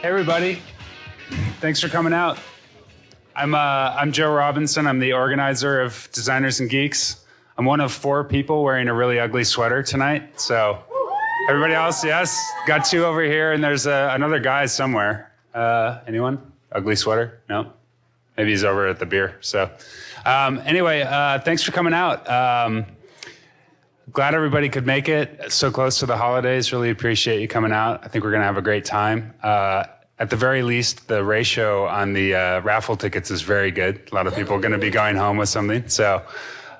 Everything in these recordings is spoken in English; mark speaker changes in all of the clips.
Speaker 1: Hey, everybody. Thanks for coming out. I'm, uh, I'm Joe Robinson. I'm the organizer of Designers and Geeks. I'm one of four people wearing a really ugly sweater tonight. So, everybody else, yes? Got two over here, and there's uh, another guy somewhere. Uh, anyone? Ugly sweater? No? Maybe he's over at the beer. So, um, anyway, uh, thanks for coming out. Um, glad everybody could make it so close to the holidays. Really appreciate you coming out. I think we're going to have a great time. Uh, at the very least, the ratio on the uh, raffle tickets is very good. A lot of people are going to be going home with something. So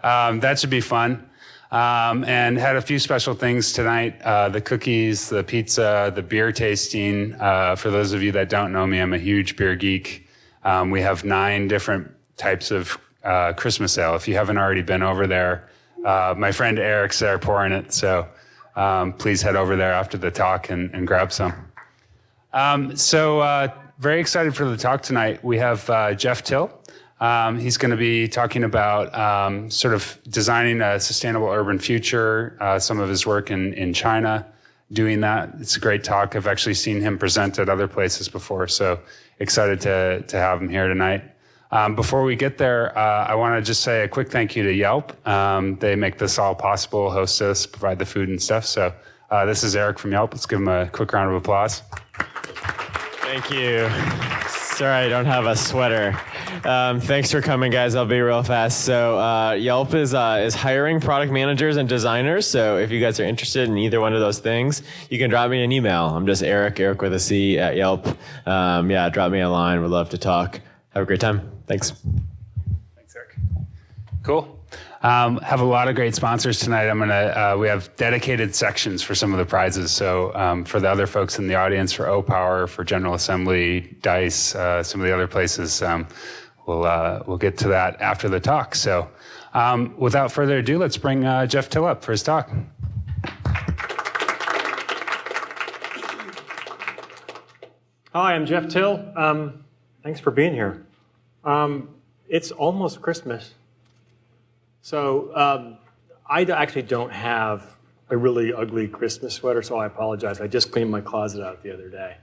Speaker 1: um, that should be fun. Um, and had a few special things tonight uh, the cookies, the pizza, the beer tasting. Uh, for those of you that don't know me, I'm a huge beer geek. Um, we have nine different types of uh, Christmas ale. If you haven't already been over there, uh, my friend Eric's there pouring it. So um, please head over there after the talk and, and grab some. Um, so uh, very excited for the talk tonight. We have uh, Jeff Till. Um, he's going to be talking about um, sort of designing a sustainable urban future, uh, some of his work in, in China, doing that. It's a great talk. I've actually seen him present at other places before, so excited to, to have him here tonight. Um, before we get there, uh, I want to just say a quick thank you to Yelp. Um, they make this all possible, host us, provide the food and stuff. So uh, this is Eric from Yelp. Let's give him a quick round of applause.
Speaker 2: Thank you. Sorry, I don't have a sweater. Um, thanks for coming, guys. I'll be real fast. So uh, Yelp is uh, is hiring product managers and designers. So if you guys are interested in either one of those things, you can drop me an email. I'm just Eric, Eric with a C at Yelp. Um, yeah, drop me a line. We'd love to talk. Have a great time. Thanks.
Speaker 1: Thanks, Eric. Cool. Um, have a lot of great sponsors tonight. I'm gonna. Uh, we have dedicated sections for some of the prizes. So um, for the other folks in the audience, for Opower, for General Assembly, Dice, uh, some of the other places, um, we'll uh, we'll get to that after the talk. So um, without further ado, let's bring uh, Jeff Till up for his talk.
Speaker 3: Hi, I'm Jeff Till. Um, thanks for being here. Um, it's almost Christmas. So um, I actually don't have a really ugly Christmas sweater, so I apologize. I just cleaned my closet out the other day.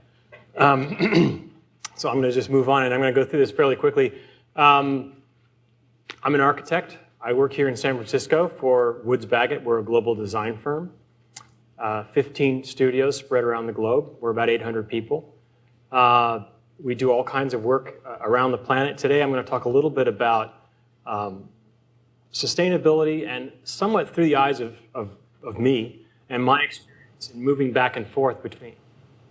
Speaker 3: Um, so I'm going to just move on, and I'm going to go through this fairly quickly. Um, I'm an architect. I work here in San Francisco for Woods Bagot. We're a global design firm. Uh, 15 studios spread around the globe. We're about 800 people. Uh, we do all kinds of work uh, around the planet. Today I'm going to talk a little bit about um, sustainability and somewhat through the eyes of, of, of me and my experience in moving back and forth between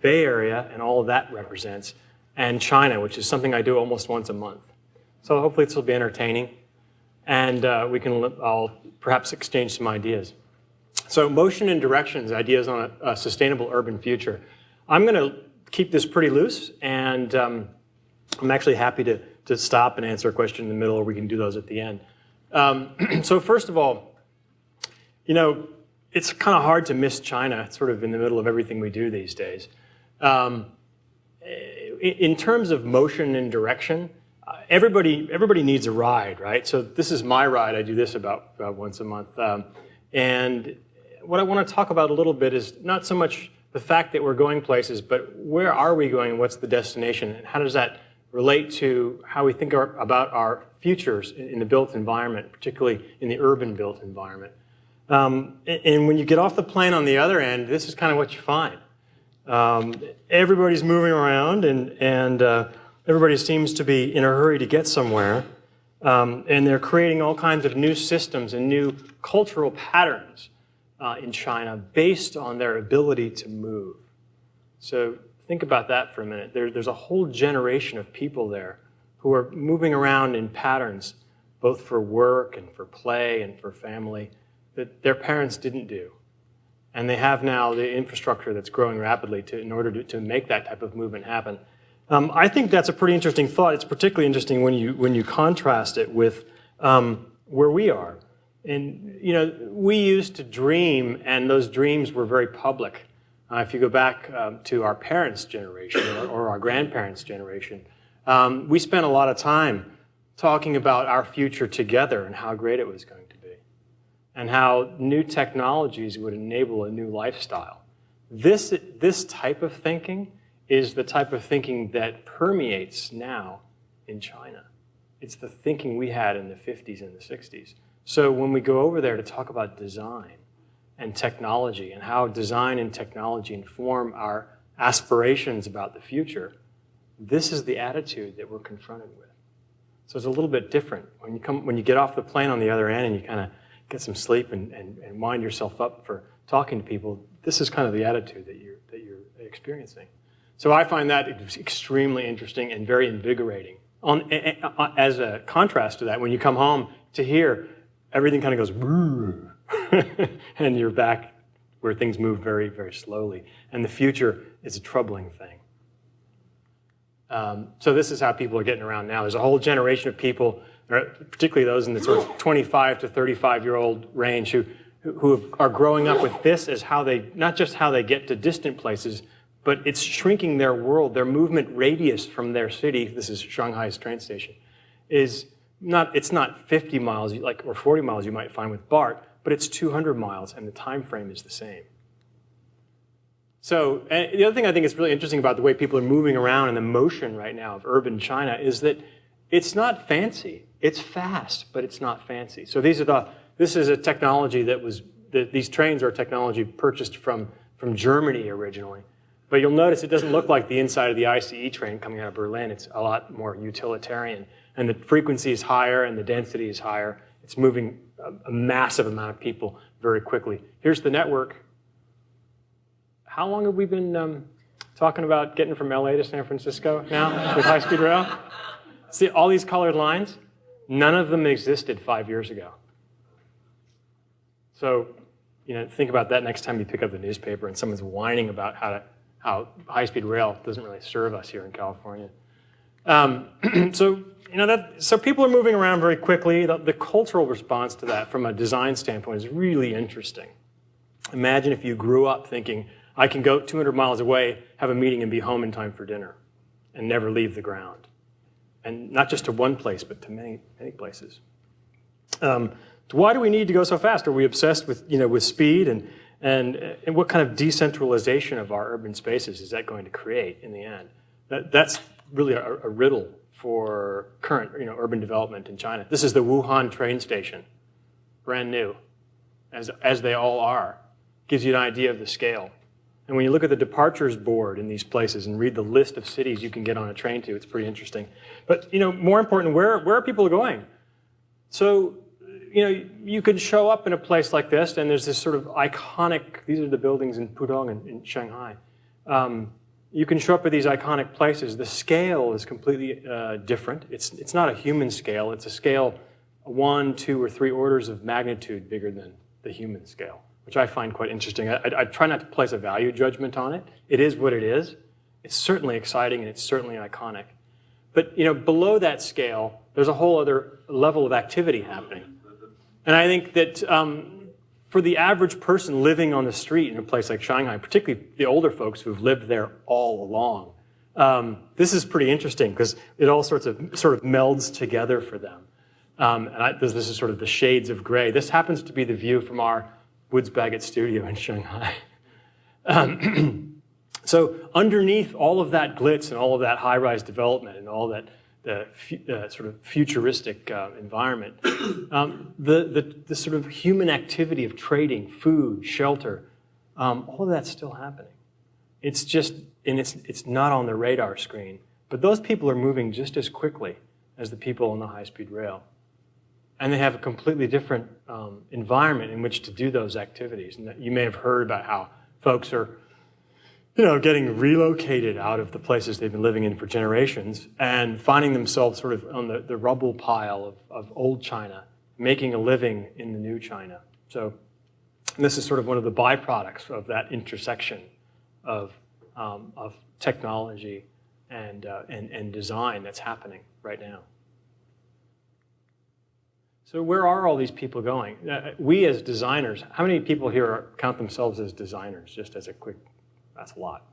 Speaker 3: Bay Area and all that represents and China, which is something I do almost once a month. So hopefully this will be entertaining and uh, we can I'll perhaps exchange some ideas. So motion and directions, ideas on a, a sustainable urban future. I'm going to keep this pretty loose and um, I'm actually happy to, to stop and answer a question in the middle or we can do those at the end. Um, so first of all, you know, it's kind of hard to miss China sort of in the middle of everything we do these days. Um, in terms of motion and direction, uh, everybody, everybody needs a ride, right? So this is my ride. I do this about, about once a month. Um, and what I want to talk about a little bit is not so much the fact that we're going places, but where are we going and what's the destination? And how does that relate to how we think our, about our futures in the built environment, particularly in the urban built environment. Um, and when you get off the plane on the other end, this is kind of what you find. Um, everybody's moving around and, and uh, everybody seems to be in a hurry to get somewhere. Um, and they're creating all kinds of new systems and new cultural patterns uh, in China based on their ability to move. So think about that for a minute. There, there's a whole generation of people there who are moving around in patterns, both for work and for play and for family, that their parents didn't do. And they have now the infrastructure that's growing rapidly to, in order to, to make that type of movement happen. Um, I think that's a pretty interesting thought. It's particularly interesting when you, when you contrast it with um, where we are. And, you know, we used to dream, and those dreams were very public. Uh, if you go back um, to our parents' generation or, or our grandparents' generation, um, we spent a lot of time talking about our future together and how great it was going to be, and how new technologies would enable a new lifestyle. This, this type of thinking is the type of thinking that permeates now in China. It's the thinking we had in the 50s and the 60s. So when we go over there to talk about design and technology and how design and technology inform our aspirations about the future, this is the attitude that we're confronted with. So it's a little bit different. When you, come, when you get off the plane on the other end and you kind of get some sleep and, and, and wind yourself up for talking to people, this is kind of the attitude that you're, that you're experiencing. So I find that extremely interesting and very invigorating. On, as a contrast to that, when you come home to here, everything kind of goes, and you're back where things move very, very slowly. And the future is a troubling thing. Um, so this is how people are getting around now. There's a whole generation of people, particularly those in the sort of 25 to 35 year old range, who who are growing up with this as how they not just how they get to distant places, but it's shrinking their world. Their movement radius from their city. This is Shanghai's train station. Is not it's not 50 miles like or 40 miles you might find with BART, but it's 200 miles, and the time frame is the same. So the other thing I think is really interesting about the way people are moving around and the motion right now of urban China is that it's not fancy. It's fast, but it's not fancy. So these are the, this is a technology that was, the, these trains are technology purchased from, from Germany originally. But you'll notice it doesn't look like the inside of the ICE train coming out of Berlin. It's a lot more utilitarian. And the frequency is higher and the density is higher. It's moving a, a massive amount of people very quickly. Here's the network how long have we been um, talking about getting from LA to San Francisco now with high speed rail? See all these colored lines? None of them existed five years ago. So, you know, think about that next time you pick up the newspaper and someone's whining about how, how high-speed rail doesn't really serve us here in California. Um, so, you know, that, so people are moving around very quickly. The, the cultural response to that from a design standpoint is really interesting. Imagine if you grew up thinking, I can go 200 miles away, have a meeting, and be home in time for dinner and never leave the ground. And not just to one place, but to many, many places. Um, why do we need to go so fast? Are we obsessed with, you know, with speed? And, and, and what kind of decentralization of our urban spaces is that going to create in the end? That, that's really a, a riddle for current you know, urban development in China. This is the Wuhan train station, brand new, as, as they all are. Gives you an idea of the scale. And when you look at the departures board in these places and read the list of cities you can get on a train to, it's pretty interesting. But you know, more important, where, where are people going? So, you know, you could show up in a place like this, and there's this sort of iconic, these are the buildings in Pudong in, in Shanghai. Um, you can show up at these iconic places. The scale is completely uh, different. It's, it's not a human scale. It's a scale one, two, or three orders of magnitude bigger than the human scale which I find quite interesting. I, I, I, try not to place a value judgment on it. It is what it is. It's certainly exciting and it's certainly iconic. But you know, below that scale, there's a whole other level of activity happening. And I think that um, for the average person living on the street in a place like Shanghai, particularly the older folks who've lived there all along, um, this is pretty interesting because it all sorts of sort of melds together for them. Um, and I, this, this is sort of the shades of gray. This happens to be the view from our Woods Bagot studio in Shanghai. Um, so underneath all of that glitz and all of that high-rise development and all that the uh, sort of futuristic uh, environment, um, the, the, the, sort of human activity of trading, food, shelter, um, all of that's still happening. It's just, and it's, it's not on the radar screen, but those people are moving just as quickly as the people on the high-speed rail and they have a completely different um, environment in which to do those activities. And you may have heard about how folks are, you know, getting relocated out of the places they've been living in for generations and finding themselves sort of on the, the rubble pile of, of old China, making a living in the new China. So this is sort of one of the byproducts of that intersection of, um, of technology and, uh, and, and design that's happening right now. So where are all these people going? Uh, we as designers, how many people here are, count themselves as designers, just as a quick, that's a lot,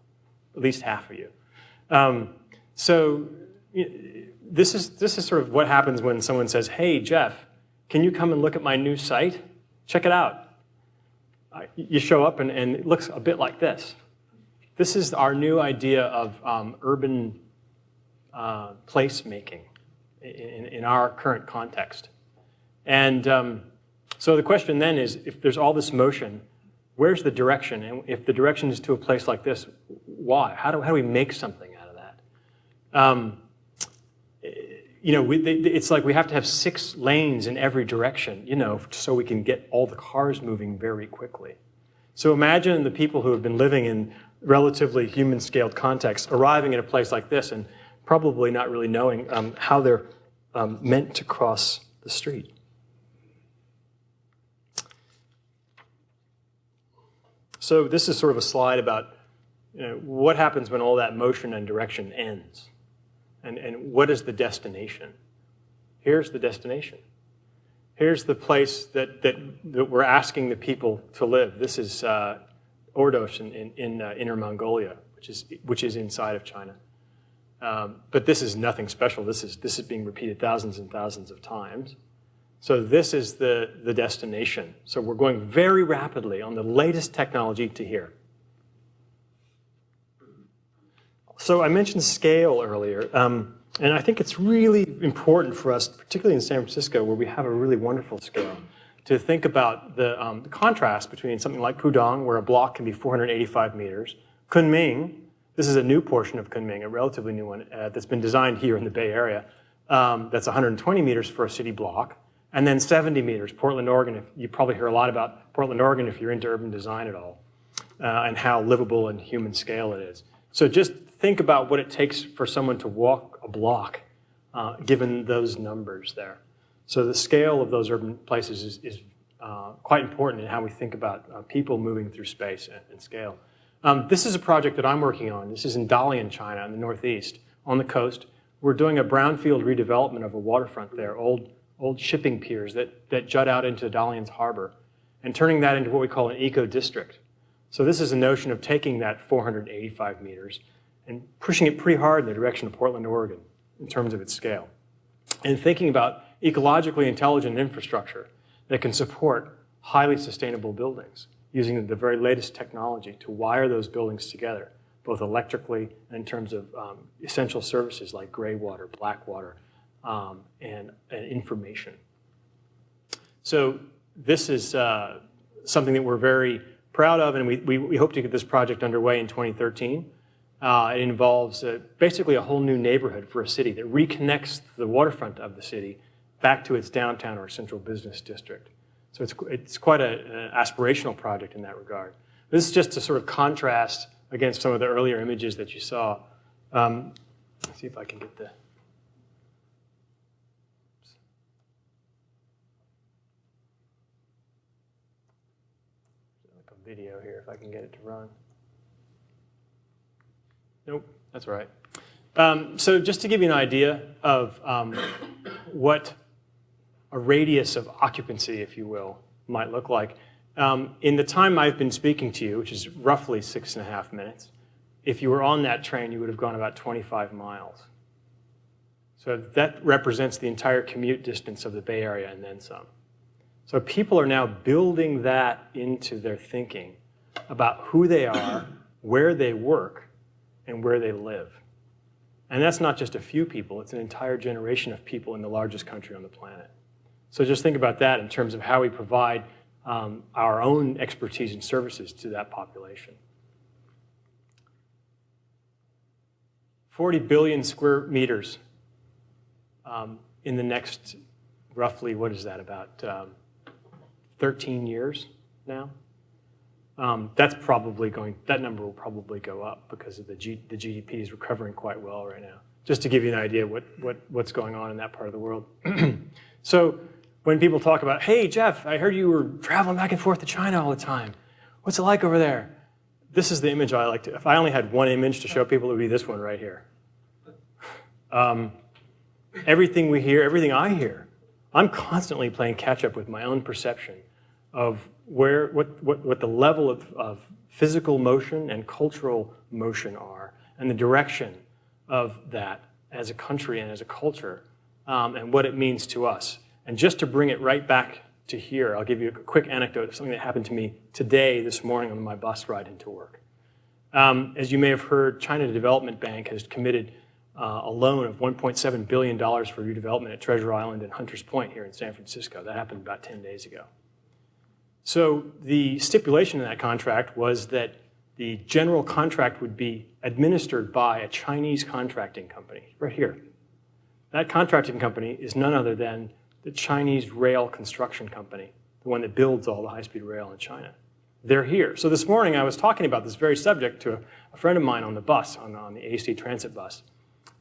Speaker 3: at least half of you. Um, so this is, this is sort of what happens when someone says, hey, Jeff, can you come and look at my new site? Check it out. You show up and, and it looks a bit like this. this is our new idea of um, urban uh, placemaking in, in, our current context. And um, so the question then is, if there's all this motion, where's the direction? And if the direction is to a place like this, why? How do, how do we make something out of that? Um, you know, we, it's like we have to have six lanes in every direction, you know, so we can get all the cars moving very quickly. So imagine the people who have been living in relatively human-scaled contexts arriving at a place like this and probably not really knowing um, how they're um, meant to cross the street. So this is sort of a slide about you know, what happens when all that motion and direction ends, and, and what is the destination? Here's the destination. Here's the place that, that, that we're asking the people to live. This is uh, Ordos in, in, in uh, Inner Mongolia, which is, which is inside of China. Um, but this is nothing special. This is, this is being repeated thousands and thousands of times. So this is the, the destination. So we're going very rapidly on the latest technology to here. So I mentioned scale earlier, um, and I think it's really important for us, particularly in San Francisco, where we have a really wonderful scale, to think about the, um, the contrast between something like Pudong, where a block can be 485 meters, Kunming, this is a new portion of Kunming, a relatively new one uh, that's been designed here in the Bay Area. Um, that's 120 meters for a city block, and then 70 meters, Portland, Oregon. If, you probably hear a lot about Portland, Oregon if you're into urban design at all, uh, and how livable and human scale it is. So just think about what it takes for someone to walk a block, uh, given those numbers there. So the scale of those urban places is, is uh, quite important in how we think about uh, people moving through space and, and scale. Um, this is a project that I'm working on. This is in Dalian, China, in the northeast, on the coast. We're doing a brownfield redevelopment of a waterfront there, old, old shipping piers that, that jut out into Dalian's harbor, and turning that into what we call an eco-district. So this is a notion of taking that 485 meters and pushing it pretty hard in the direction of Portland, Oregon, in terms of its scale. And thinking about ecologically intelligent infrastructure that can support highly sustainable buildings using the very latest technology to wire those buildings together, both electrically and in terms of um, essential services like gray water, black water, um, and, and, information. So this is uh, something that we're very proud of, and we, we, we, hope to get this project underway in 2013. Uh, it involves basically a whole new neighborhood for a city that reconnects the waterfront of the city back to its downtown or central business district. So it's, it's quite an aspirational project in that regard. This is just to sort of contrast against some of the earlier images that you saw. Um, see if I can get the... Like a video here, if I can get it to run. Nope, that's right. Um, so just to give you an idea of um, what a radius of occupancy, if you will, might look like. Um, in the time I've been speaking to you, which is roughly six and a half minutes, if you were on that train, you would have gone about 25 miles. So that represents the entire commute distance of the Bay Area and then some. So people are now building that into their thinking about who they are, where they work, and where they live. And that's not just a few people, it's an entire generation of people in the largest country on the planet. So just think about that in terms of how we provide um, our own expertise and services to that population. 40 billion square meters um, in the next roughly, what is that, about um, 13 years now? Um, that's probably going, that number will probably go up because of the, G, the GDP is recovering quite well right now. Just to give you an idea what, what, what's going on in that part of the world. so when people talk about, hey, Jeff, I heard you were traveling back and forth to China all the time. What's it like over there? This is the image I like to, if I only had one image to show people, it would be this one right here. Um, everything we hear, everything I hear, I'm constantly playing catch up with my own perception of where, what, what, what the level of, of physical motion and cultural motion are, and the direction of that as a country and as a culture, um, and what it means to us. And just to bring it right back to here, I'll give you a quick anecdote of something that happened to me today, this morning on my bus ride into work. Um, as you may have heard, China Development Bank has committed uh, a loan of $1.7 billion for redevelopment at Treasure Island and Hunters Point here in San Francisco. That happened about 10 days ago. So the stipulation in that contract was that the general contract would be administered by a Chinese contracting company, right here. That contracting company is none other than the Chinese rail construction company, the one that builds all the high-speed rail in China. They're here. So this morning I was talking about this very subject to a, a friend of mine on the bus, on, on the AC transit bus.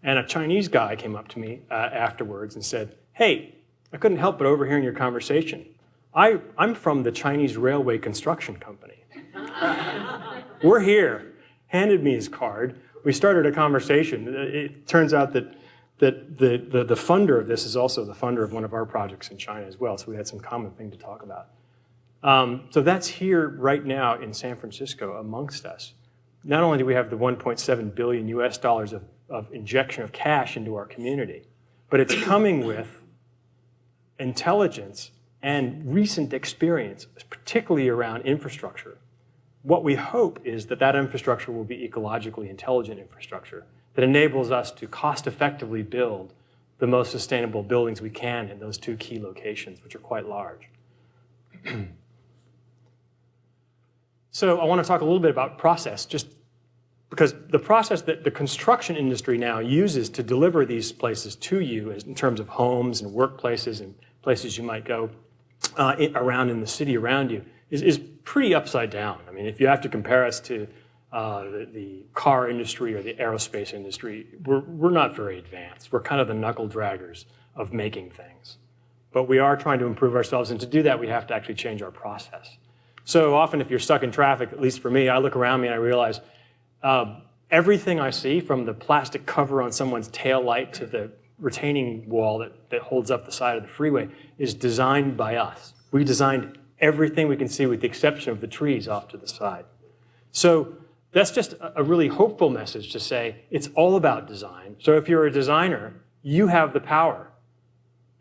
Speaker 3: And a Chinese guy came up to me uh, afterwards and said, hey, I couldn't help but overhearing your conversation. I, I'm from the Chinese Railway Construction Company. We're here. Handed me his card. We started a conversation. It turns out that, that the, the, the funder of this is also the funder of one of our projects in China as well, so we had some common thing to talk about. Um, so that's here right now in San Francisco amongst us. Not only do we have the 1.7 billion US dollars of, of injection of cash into our community, but it's coming with intelligence and recent experience, particularly around infrastructure. What we hope is that that infrastructure will be ecologically intelligent infrastructure that enables us to cost effectively build the most sustainable buildings we can in those two key locations, which are quite large. so I want to talk a little bit about process, just because the process that the construction industry now uses to deliver these places to you in terms of homes and workplaces and places you might go uh, in, around in the city around you is, is pretty upside down. I mean, if you have to compare us to uh, the, the, car industry or the aerospace industry, we're, we're not very advanced. We're kind of the knuckle draggers of making things. But we are trying to improve ourselves, and to do that, we have to actually change our process. So often if you're stuck in traffic, at least for me, I look around me and I realize uh, everything I see, from the plastic cover on someone's tail light to the retaining wall that, that holds up the side of the freeway, is designed by us. We designed everything we can see with the exception of the trees off to the side. So that's just a really hopeful message to say it's all about design. So if you're a designer, you have the power.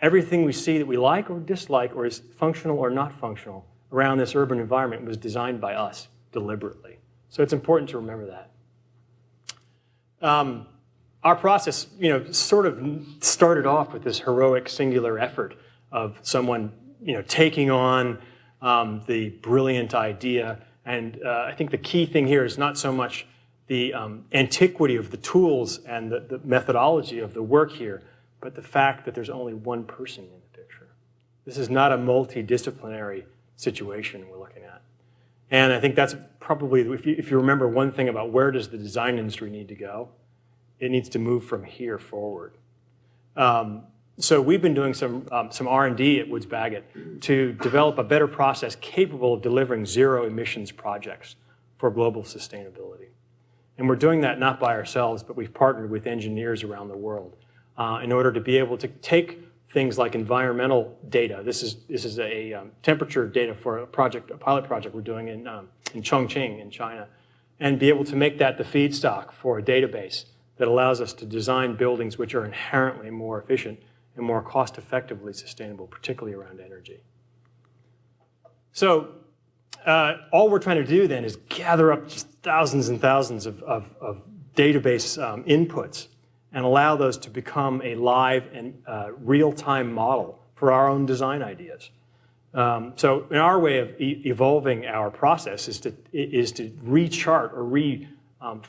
Speaker 3: Everything we see that we like or dislike or is functional or not functional around this urban environment was designed by us deliberately. So it's important to remember that. Um, our process, you know, sort of started off with this heroic singular effort of someone, you know, taking on um, the brilliant idea. And uh, I think the key thing here is not so much the um, antiquity of the tools and the, the methodology of the work here, but the fact that there's only one person in the picture. This is not a multidisciplinary situation we're looking at. And I think that's probably, if you, if you remember one thing about where does the design industry need to go, it needs to move from here forward. Um, so we've been doing some, um, some R&D at Woods Bagot to develop a better process capable of delivering zero emissions projects for global sustainability. And we're doing that not by ourselves, but we've partnered with engineers around the world uh, in order to be able to take things like environmental data. This is, this is a um, temperature data for a project, a pilot project we're doing in, um, in Chongqing in China, and be able to make that the feedstock for a database that allows us to design buildings which are inherently more efficient and more cost effectively sustainable, particularly around energy. So uh, all we're trying to do then is gather up just thousands and thousands of, of, of database um, inputs and allow those to become a live and uh, real-time model for our own design ideas. Um, so in our way of e evolving our process is to, is to rechart or re-fabricate um,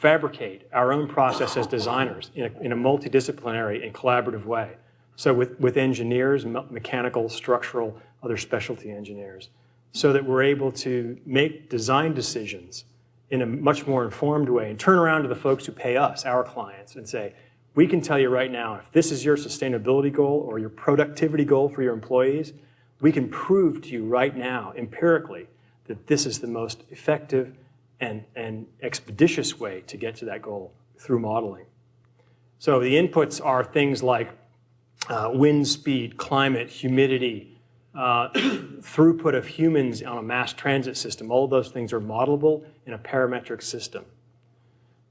Speaker 3: our own process as designers in a, in a multidisciplinary and collaborative way. So with, with engineers, mechanical, structural, other specialty engineers, so that we're able to make design decisions in a much more informed way and turn around to the folks who pay us, our clients, and say, we can tell you right now, if this is your sustainability goal or your productivity goal for your employees, we can prove to you right now, empirically, that this is the most effective and, and expeditious way to get to that goal through modeling. So the inputs are things like uh, wind speed, climate, humidity, uh, throughput of humans on a mass transit system. All those things are modelable in a parametric system.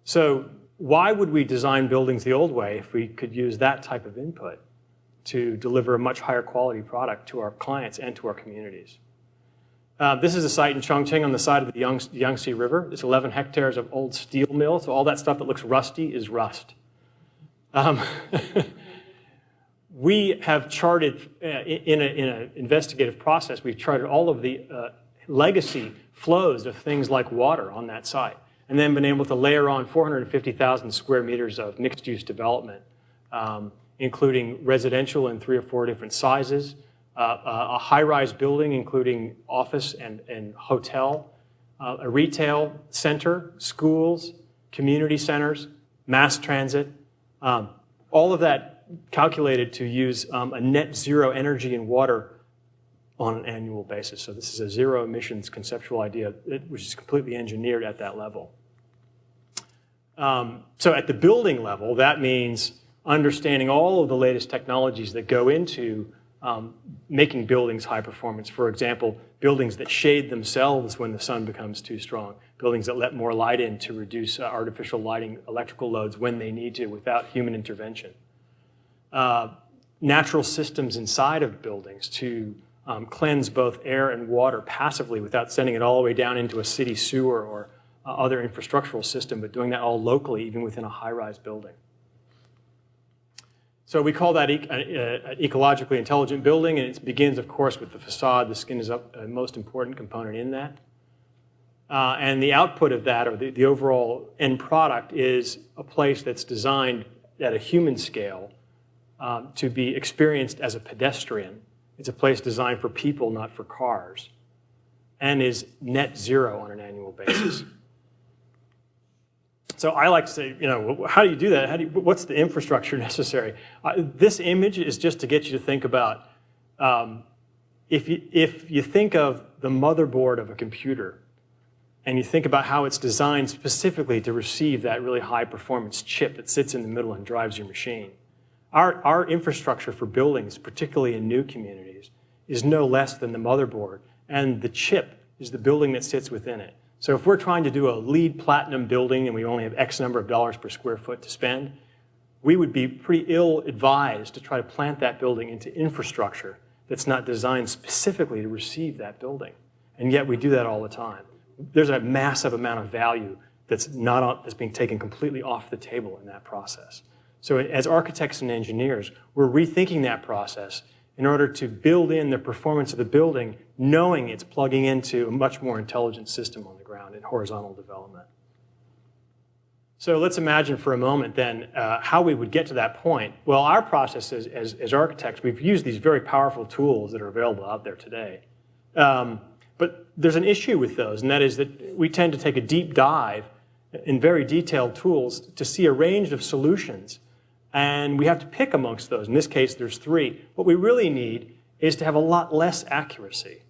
Speaker 3: So why would we design buildings the old way if we could use that type of input to deliver a much higher quality product to our clients and to our communities? Uh, this is a site in Chongqing on the side of the Yang- Yangtze River. It's 11 hectares of old steel mill, so all that stuff that looks rusty is rust. Um, we have charted, uh, in an investigative process, we've charted all of the uh, legacy flows of things like water on that site, and then been able to layer on 450,000 square meters of mixed-use development, um, including residential in three or four different sizes, a high-rise building, including office and, and hotel, uh, a retail center, schools, community centers, mass transit, um, all of that calculated to use um, a net zero energy and water on an annual basis. So this is a zero emissions conceptual idea, which is completely engineered at that level. Um, so at the building level, that means understanding all of the latest technologies that go into um, making buildings high performance. For example, buildings that shade themselves when the sun becomes too strong, buildings that let more light in to reduce uh, artificial lighting electrical loads when they need to without human intervention. Uh, natural systems inside of buildings to um, cleanse both air and water passively without sending it all the way down into a city sewer or uh, other infrastructural system, but doing that all locally, even within a high-rise building. So we call that e uh, an ecologically intelligent building, and it begins, of course, with the facade. The skin is a most important component in that. Uh, and the output of that, or the, the overall end product, is a place that's designed at a human scale um, to be experienced as a pedestrian. It's a place designed for people, not for cars, and is net zero on an annual basis. So I like to say, you know, how do you do that? How do you, what's the infrastructure necessary? Uh, this image is just to get you to think about, um, if, you, if you think of the motherboard of a computer, and you think about how it's designed specifically to receive that really high performance chip that sits in the middle and drives your machine. Our, our infrastructure for buildings, particularly in new communities, is no less than the motherboard, and the chip is the building that sits within it. So if we're trying to do a LEED platinum building and we only have X number of dollars per square foot to spend, we would be pretty ill advised to try to plant that building into infrastructure that's not designed specifically to receive that building. And yet we do that all the time. There's a massive amount of value that's, not, that's being taken completely off the table in that process. So as architects and engineers, we're rethinking that process in order to build in the performance of the building, knowing it's plugging into a much more intelligent system on in horizontal development. So let's imagine for a moment then uh, how we would get to that point. Well, our process as, as, as, architects, we've used these very powerful tools that are available out there today. Um, but there's an issue with those, and that is that we tend to take a deep dive in very detailed tools to see a range of solutions and we have to pick amongst those. In this case, there's three. What we really need is to have a lot less accuracy.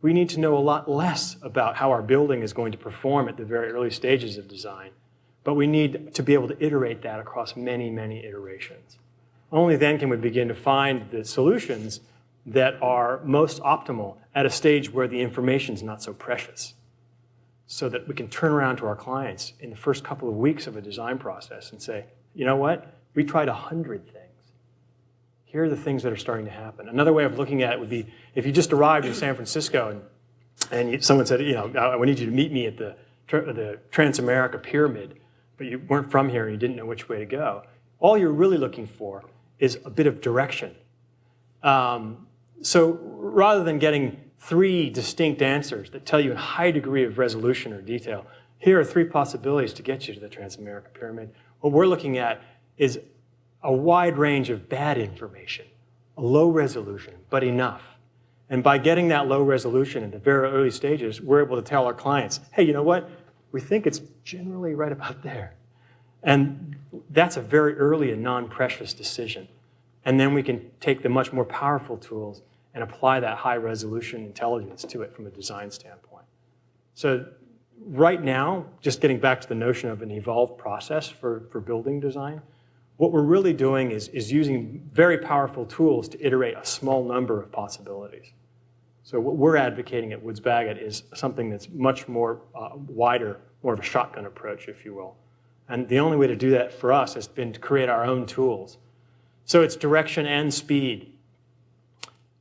Speaker 3: We need to know a lot less about how our building is going to perform at the very early stages of design. But we need to be able to iterate that across many, many iterations. Only then can we begin to find the solutions that are most optimal at a stage where the information is not so precious so that we can turn around to our clients in the first couple of weeks of a design process and say, you know what? We tried 100 things. Here are the things that are starting to happen. Another way of looking at it would be if you just arrived in San Francisco and, and you, someone said, you know, I need you to meet me at the, the Transamerica Pyramid, but you weren't from here and you didn't know which way to go. All you're really looking for is a bit of direction. Um, so rather than getting three distinct answers that tell you a high degree of resolution or detail, here are three possibilities to get you to the Transamerica Pyramid. What we're looking at is a wide range of bad information, a low resolution, but enough. And by getting that low resolution in the very early stages, we're able to tell our clients, hey, you know what? We think it's generally right about there. And that's a very early and non-precious decision. And then we can take the much more powerful tools and apply that high resolution intelligence to it from a design standpoint. So right now, just getting back to the notion of an evolved process for, for building design, what we're really doing is, is using very powerful tools to iterate a small number of possibilities. So what we're advocating at Woods Bagot is something that's much more uh, wider, more of a shotgun approach, if you will. And the only way to do that for us has been to create our own tools. So it's direction and speed.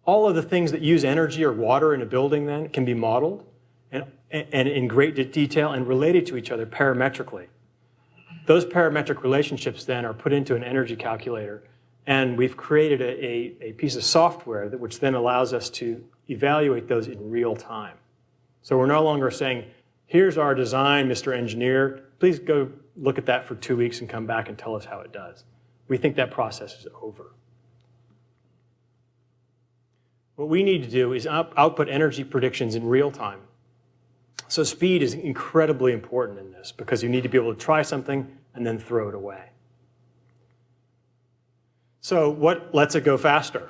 Speaker 3: all of the things that use energy or water in a building then can be modeled and, and in great detail and related to each other parametrically. Those parametric relationships then are put into an energy calculator, and we've created a, a, a piece of software that, which then allows us to evaluate those in real time. So we're no longer saying, here's our design, Mr. Engineer, please go look at that for two weeks and come back and tell us how it does. We think that process is over. What we need to do is out- output energy predictions in real time. So speed is incredibly important in this because you need to be able to try something and then throw it away. So what lets it go faster?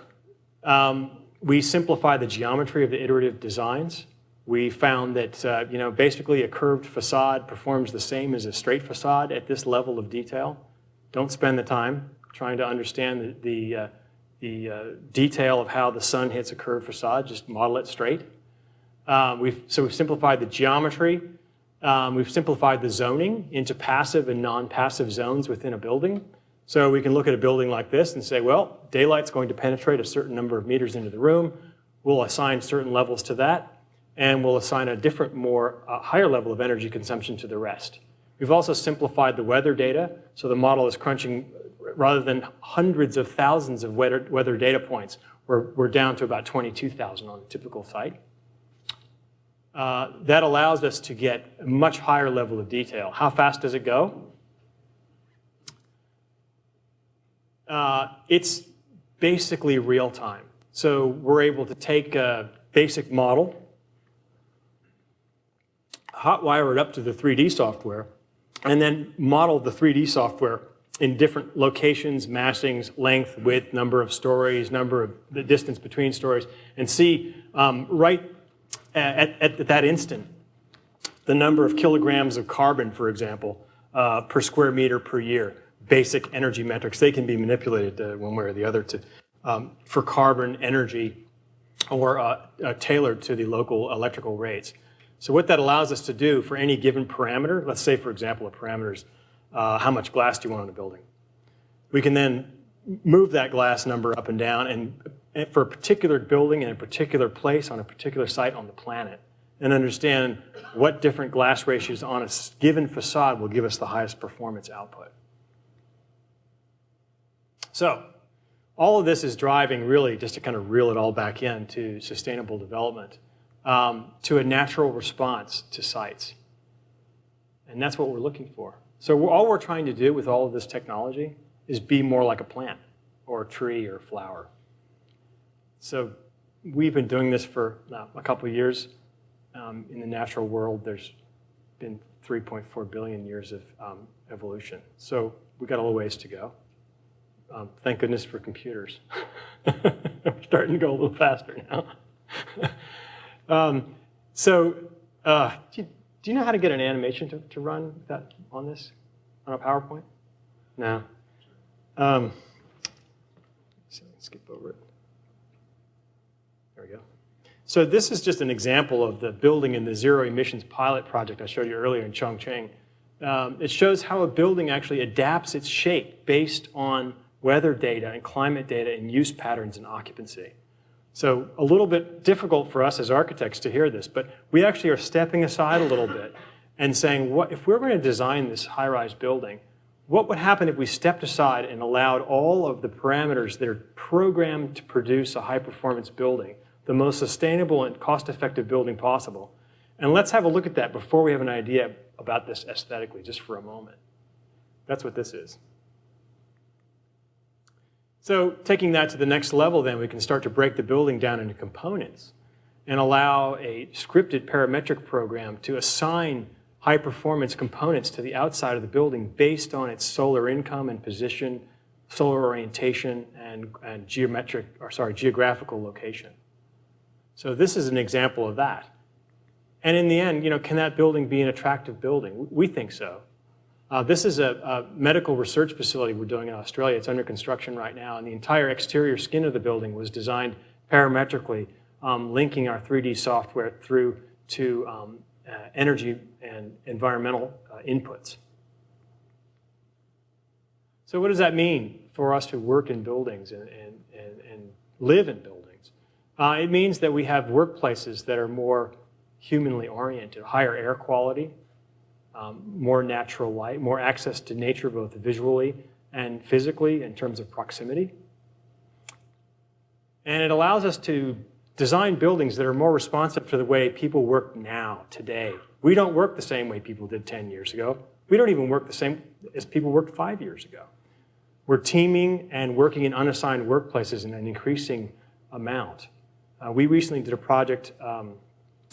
Speaker 3: Um, we simplify the geometry of the iterative designs. We found that uh, you know basically a curved facade performs the same as a straight facade at this level of detail. Don't spend the time trying to understand the, the, uh, the uh, detail of how the sun hits a curved facade. Just model it straight. Um, we've, so we've simplified the geometry. Um, we've simplified the zoning into passive and non-passive zones within a building. So we can look at a building like this and say, well, daylight's going to penetrate a certain number of meters into the room. We'll assign certain levels to that, and we'll assign a different, more uh, higher level of energy consumption to the rest. We've also simplified the weather data, so the model is crunching, rather than hundreds of thousands of weather, weather data points, we're, we're down to about 22,000 on a typical site. Uh, that allows us to get a much higher level of detail. How fast does it go? Uh, it's basically real time. So we're able to take a basic model, hotwire it up to the 3D software, and then model the 3D software in different locations, massings, length, width, number of stories, number of the distance between stories, and see um, right at, at, that instant the number of kilograms of carbon, for example, uh, per square meter per year. Basic energy metrics, they can be manipulated uh, one way or the other to, um, for carbon energy or uh, uh tailored to the local electrical rates. So what that allows us to do for any given parameter, let's say, for example, a parameter is uh, how much glass do you want in a building? We can then move that glass number up and down and for a particular building in a particular place on a particular site on the planet and understand what different glass ratios on a given facade will give us the highest performance output. So all of this is driving really, just to kind of reel it all back in to sustainable development, um, to a natural response to sites. And that's what we're looking for. So all we're trying to do with all of this technology is be more like a plant or a tree or a flower. So we've been doing this for uh, a couple years. Um, in the natural world, there's been 3.4 billion years of um, evolution. So we've got a little ways to go. Um, thank goodness for computers. We're starting to go a little faster now. Um, so uh, do, you, do, you, know how to get an animation to, to run that on this, on a PowerPoint? No. Um, so skip over it. So this is just an example of the building in the zero emissions pilot project I showed you earlier in Chongqing. Um, it shows how a building actually adapts its shape based on weather data and climate data and use patterns and occupancy. So a little bit difficult for us as architects to hear this, but we actually are stepping aside a little bit and saying, what, if we're going to design this high-rise building, what would happen if we stepped aside and allowed all of the parameters that are programmed to produce a high-performance building, the most sustainable and cost-effective building possible? And let's have a look at that before we have an idea about this aesthetically, just for a moment. That's what this is. So taking that to the next level, then, we can start to break the building down into components and allow a scripted parametric program to assign high performance components to the outside of the building based on its solar income and position, solar orientation, and, and geometric, or sorry, geographical location. So this is an example of that. And in the end, you know, can that building be an attractive building? We think so. Uh, this is a, a, medical research facility we're doing in Australia. It's under construction right now, and the entire exterior skin of the building was designed parametrically, um, linking our 3D software through to um, uh, energy and environmental uh, inputs. So what does that mean for us to work in buildings and, and, and, and live in buildings? Uh, it means that we have workplaces that are more humanly oriented, higher air quality, um, more natural light, more access to nature both visually and physically in terms of proximity. And it allows us to design buildings that are more responsive to the way people work now, today. We don't work the same way people did 10 years ago. We don't even work the same as people worked five years ago. We're teaming and working in unassigned workplaces in an increasing amount. Uh, we recently did a project, um,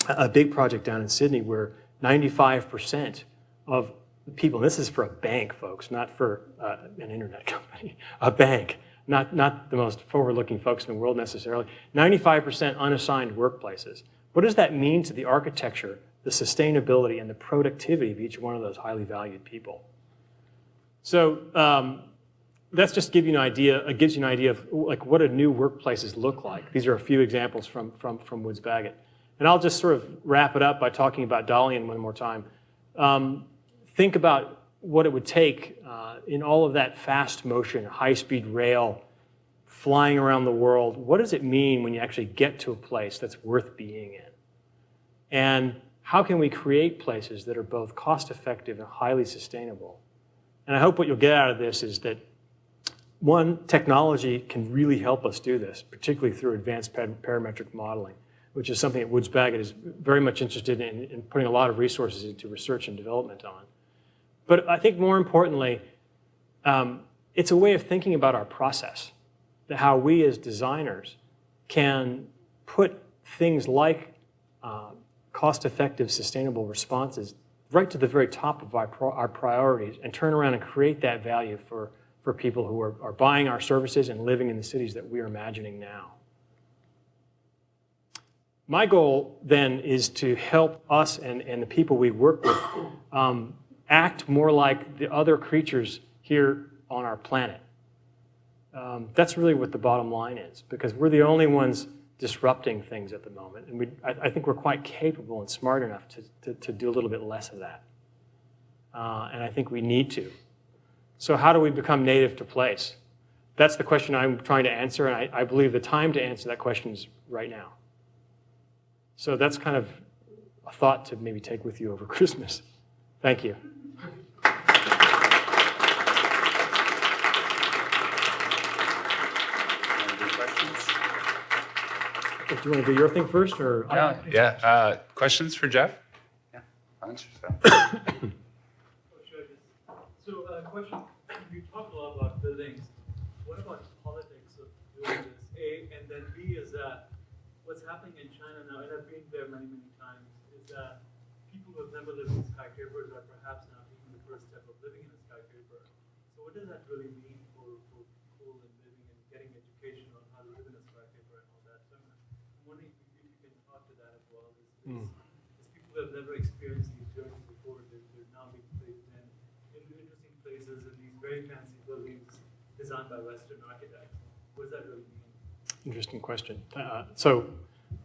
Speaker 3: a big project down in Sydney where 95% of the people, this is for a bank, folks, not for uh, an internet company, a bank, not, not the most forward-looking folks in the world necessarily, 95% unassigned workplaces. What does that mean to the architecture, the sustainability, and the productivity of each one of those highly valued people? So um, that's just give you an idea, it gives you an idea of like what a new workplaces look like. These are a few examples from, from, from Woods Bagot. And I'll just sort of wrap it up by talking about Dalian one more time. Um, think about what it would take uh, in all of that fast motion, high-speed rail, flying around the world. What does it mean when you actually get to a place that's worth being in? And how can we create places that are both cost-effective and highly sustainable? And I hope what you'll get out of this is that one, technology can really help us do this, particularly through advanced parametric modeling, which is something that Woods Bagot is very much interested in, in putting a lot of resources into research and development on. But I think more importantly, um, it's a way of thinking about our process, how we as designers can put things like uh, cost-effective, sustainable responses right to the very top of our, our priorities and turn around and create that value for, for people who are, are buying our services and living in the cities that we are imagining now. My goal then is to help us and, and the people we work with um, act more like the other creatures here on our planet. Um, that's really what the bottom line is, because we're the only ones disrupting things at the moment. And we, I, I think we're quite capable and smart enough to, to, to do a little bit less of that. Uh, and I think we need to. So how do we become native to place? That's the question I'm trying to answer, and I, I believe the time to answer that question is right now. So that's kind of a thought to maybe take with you over Christmas. Thank you. Do you want to do your thing first, or?
Speaker 1: Yeah, yeah. Uh, questions for Jeff? Yeah, why don't you start?
Speaker 4: So, uh, question, you talked a lot about buildings. What about politics of doing this? A, and then B is that what's happening in China now, and I've been there many, many times, is that people who have never lived in skyscrapers are perhaps now taking the first step of living in a skyscraper. So what does that really mean for, for people and living and getting education on how to live in a skyscraper and all that? So I'm wondering if you, can talk to that as well. Is, is, hmm. is people who have never experienced these journeys before, they're, they're now being placed in, in interesting places and these very fancy buildings designed by Western architects. What does that really mean?
Speaker 3: Interesting question. Uh, so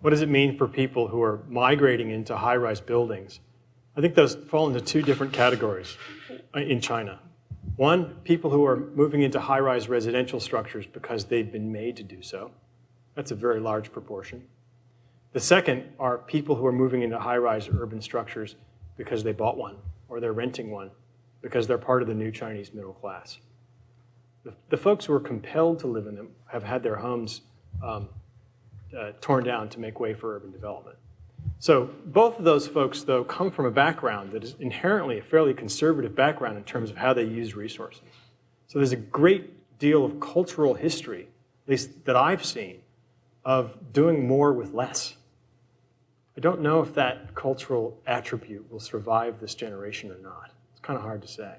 Speaker 3: what does it mean for people who are migrating into high-rise buildings? I think those fall into two different categories in China. One, people who are moving into high-rise residential structures because they've been made to do so. That's a very large proportion. The second are people who are moving into high-rise urban structures because they bought one or they're renting one because they're part of the new Chinese middle class. The, the folks who are compelled to live in them have had their homes um, uh, torn down to make way for urban development. So both of those folks, though, come from a background that is inherently a fairly conservative background in terms of how they use resources. So there's a great deal of cultural history, at least that I've seen, of doing more with less. I don't know if that cultural attribute will survive this generation or not. Kind of hard to say.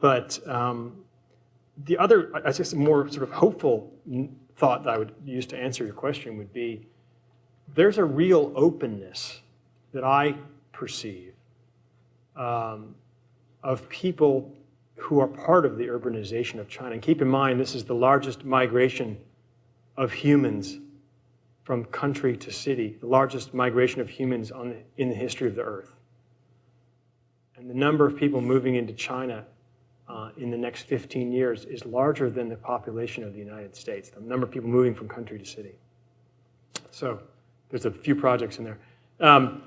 Speaker 3: But um, the other, I guess, a more sort of hopeful thought that I would use to answer your question would be, there's a real openness that I perceive um, of people who are part of the urbanization of China. And keep in mind, this is the largest migration of humans from country to city, the largest migration of humans in the history of the earth. And the number of people moving into China uh, in the next 15 years is larger than the population of the United States, the number of people moving from country to city. So there's a few projects in there. Um,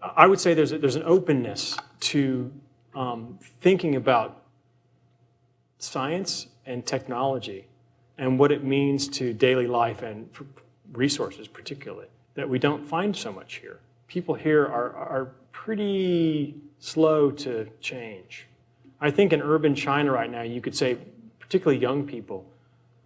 Speaker 3: I would say there's, a, there's an openness to um, thinking about science and technology and what it means to daily life and resources particularly that we don't find so much here. People here are, are pretty slow to change. I think in urban China right now, you could say, particularly young people,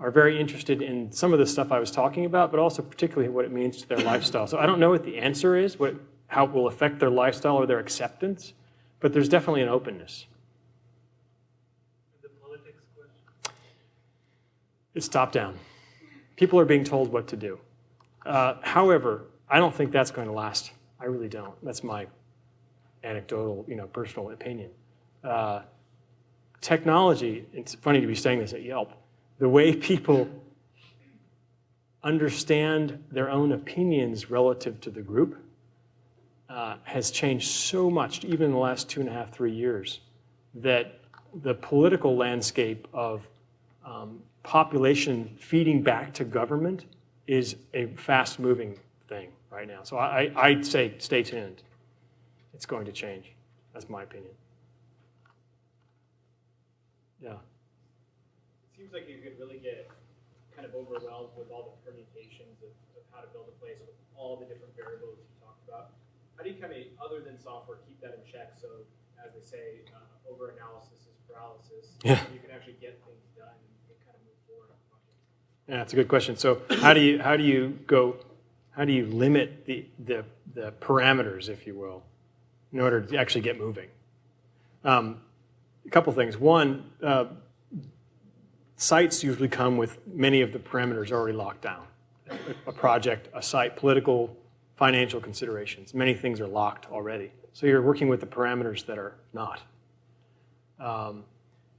Speaker 3: are very interested in some of the stuff I was talking about, but also particularly what it means to their lifestyle. So I don't know what the answer is, what, how it will affect their lifestyle or their acceptance, but there's definitely an openness.
Speaker 4: The politics question.
Speaker 3: It's top down. People are being told what to do. Uh, however, I don't think that's going to last. I really don't. That's my anecdotal, you know, personal opinion. Uh, technology, it's funny to be saying this at Yelp, the way people understand their own opinions relative to the group uh, has changed so much, even in the last two and a half, three years, that the political landscape of um, population feeding back to government is a fast-moving thing right now. So I, I- I'd say stay tuned. It's going to change. That's my opinion. Yeah.
Speaker 5: It seems like you could really get kind of overwhelmed with all the permutations of, of how to build a place with all the different variables you talked about. How do you kind of, other than software, keep that in check so, as they say, uh, over-analysis is paralysis?
Speaker 3: Yeah.
Speaker 5: You can actually get things done and kind of move forward.
Speaker 3: Yeah, that's a good question. So how do you, how do you go, how do you limit the, the, the parameters, if you will, in order to actually get moving? Um, a couple things. One, uh, sites usually come with many of the parameters already locked down. A project, a site, political, financial considerations. Many things are locked already. So you're working with the parameters that are not. Um,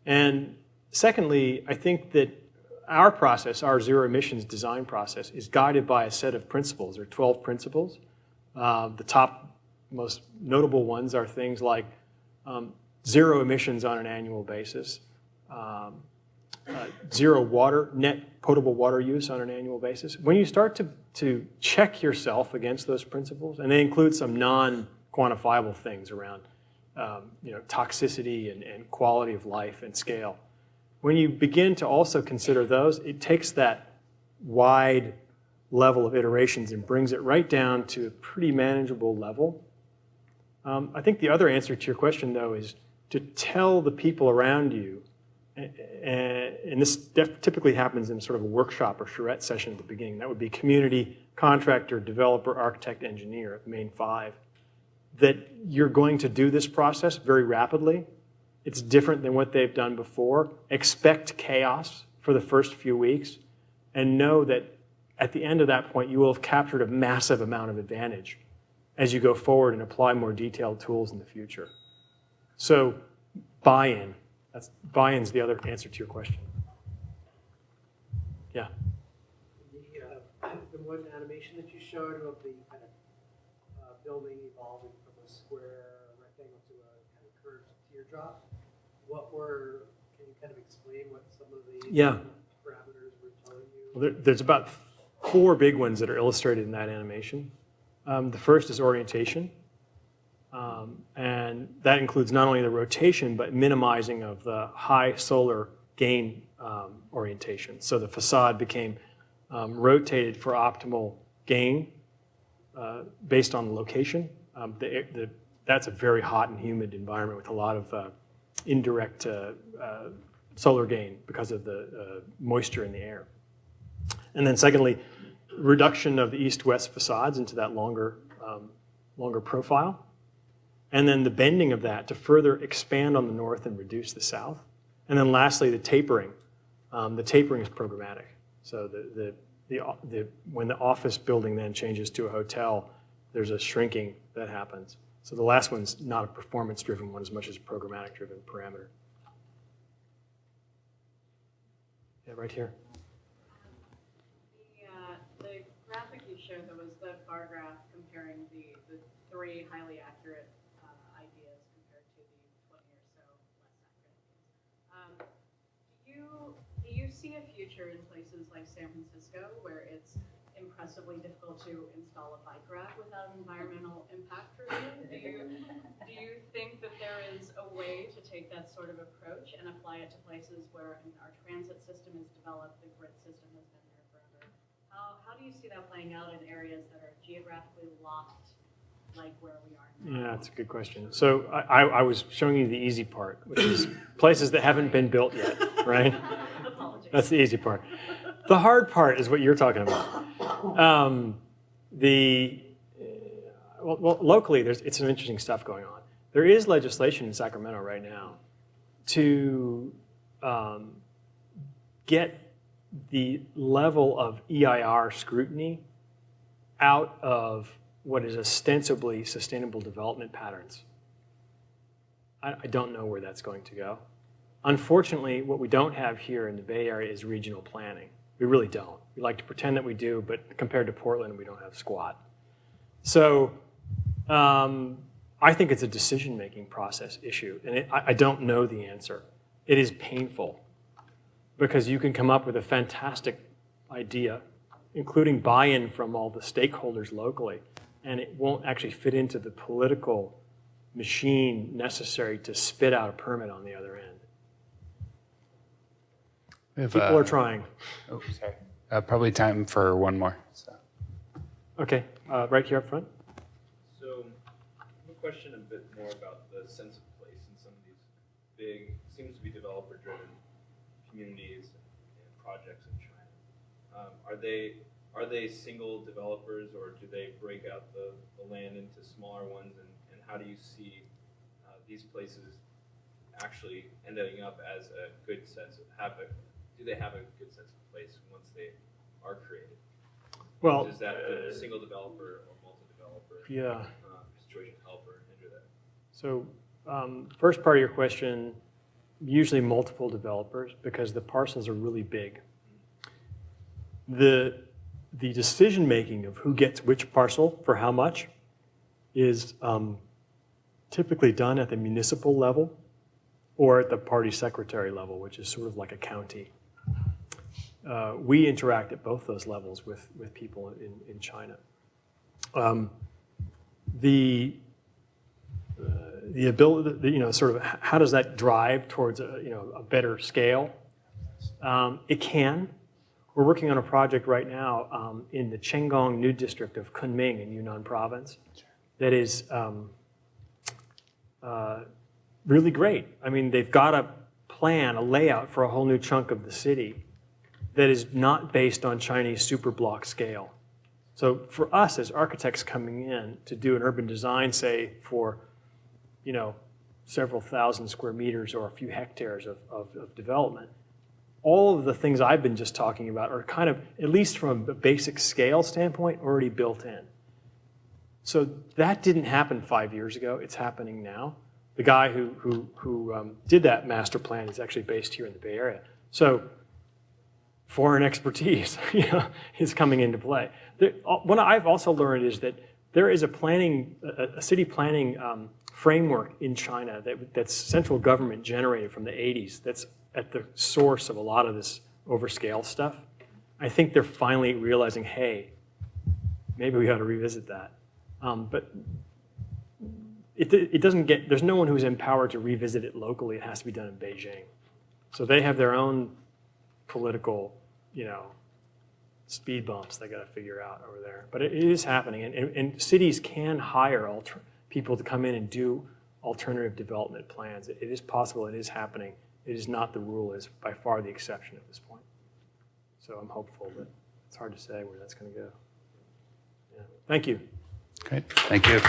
Speaker 3: and secondly, I think that our process, our zero emissions design process, is guided by a set of principles. Are 12 principles. Uh, the top most notable ones are things like um, zero emissions on an annual basis, um, uh, zero water, net potable water use on an annual basis. When you start to, to check yourself against those principles, and they include some non-quantifiable things around um, you know, toxicity and, and quality of life and scale, when you begin to also consider those, it takes that wide level of iterations and brings it right down to a pretty manageable level. Um, I think the other answer to your question, though, is to tell the people around you, and this typically happens in sort of a workshop or charrette session at the beginning. That would be community, contractor, developer, architect, engineer, main five, that you're going to do this process very rapidly. It's different than what they've done before. Expect chaos for the first few weeks and know that at the end of that point, you will have captured a massive amount of advantage as you go forward and apply more detailed tools in the future. So buy-in, that's, buy-in's the other answer to your question. Yeah.
Speaker 6: The, uh, the one animation that you showed of the kind of uh, building evolving from a square rectangle to a kind of curved teardrop, what were, can you kind of explain what some of the
Speaker 3: Yeah.
Speaker 6: parameters were telling you?
Speaker 3: Well, there, there's about four big ones that are illustrated in that animation. Um, the first is orientation. Um, and that includes not only the rotation, but minimizing of the high solar gain um, orientation. So the facade became um, rotated for optimal gain uh, based on the location. Um, the, the, that's a very hot and humid environment with a lot of uh, indirect uh, uh, solar gain because of the uh, moisture in the air. And then secondly, reduction of the east-west facades into that longer, um, longer profile. And then the bending of that to further expand on the north and reduce the south. And then lastly, the tapering. Um, the tapering is programmatic. So the, the, the, the, when the office building then changes to a hotel, there's a shrinking that happens. So the last one's not a performance-driven one as much as a programmatic-driven parameter. Yeah, right here.
Speaker 7: The, uh, the graphic you showed, there was the bar graph comparing the, the three highly accurate uh, ideas compared to the 20 or so less accurate. Um, do you, do you see a future in places like San Francisco where it's impressively difficult to install a bike rack without an environmental impact review. Do you, do you think that there is a way to take that sort of approach and apply it to places where I mean, our transit system is developed, the grid system has been there forever? How, how do you see that playing out in areas that are geographically locked, like where we are now?
Speaker 3: Yeah, that's a good question. So I, I I was showing you the easy part, which is places that haven't been built yet, right?
Speaker 7: Apologies.
Speaker 3: That's the easy part. The hard part is what you're talking about. Um, the well, well, locally, there's it's some interesting stuff going on. There is legislation in Sacramento right now to um, get the level of EIR scrutiny out of what is ostensibly sustainable development patterns. I, I don't know where that's going to go. Unfortunately, what we don't have here in the Bay Area is regional planning. We really don't. We like to pretend that we do, but compared to Portland, we don't have squat. So um, I think it's a decision-making process issue, and it, I, I don't know the answer. It is painful because you can come up with a fantastic idea, including buy-in from all the stakeholders locally, and it won't actually fit into the political machine necessary to spit out a permit on the other end.
Speaker 1: We have,
Speaker 3: People
Speaker 1: uh,
Speaker 3: are trying.
Speaker 1: Oh, sorry. Uh, probably time for one more. So.
Speaker 3: Okay, uh, right here up front.
Speaker 8: So, I have a question a bit more about the sense of place in some of these big, seems to be developer-driven communities and projects in China. Um, are they are they single developers, or do they break out the, the land into smaller ones? And, and how do you see uh, these places actually ending up as a good sense of have a do they have a good sense of place once they are created?
Speaker 3: Well,
Speaker 8: Does that a single developer or multi-developer
Speaker 3: yeah.
Speaker 8: uh, situation help or hinder that?
Speaker 3: So um, first part of your question, usually multiple developers because the parcels are really big. The, the decision-making of who gets which parcel for how much is um, typically done at the municipal level or at the party secretary level, which is sort of like a county. Uh, we interact at both those levels with, with people in, in China. Um, the the ability, the, you know, sort of how does that drive towards a, you know, a better scale? Um, it can. We're working on a project right now um, in the Chenggong New District of Kunming in Yunnan Province that is um, uh, really great. I mean, they've got a plan, a layout for a whole new chunk of the city that is not based on Chinese super block scale. So for us as architects coming in to do an urban design, say for you know, several thousand square meters or a few hectares of, of, of, development. All of the things I've been just talking about are kind of, at least from a basic scale standpoint, already built in. So that didn't happen five years ago. It's happening now. The guy who, who, who um, did that master plan is actually based here in the Bay Area. So foreign expertise you know, is coming into play. There, what I've also learned is that there is a planning, a, a city planning um, framework in China that, that's central government generated from the 80s that's at the source of a lot of this overscale stuff. I think they're finally realizing, hey, maybe we ought to revisit that. Um, but it, it doesn't get, there's no one who's empowered to revisit it locally. It has to be done in Beijing. So they have their own political, you know, speed bumps they got to figure out over there. But it, is happening, and, and, and cities can hire people to come in and do alternative development plans. It, it is possible, it is happening. It is not the rule, it is by far the exception at this point. So I'm hopeful, but it's hard to say where that's going to go. Yeah. Thank you.
Speaker 1: Great. Thank you.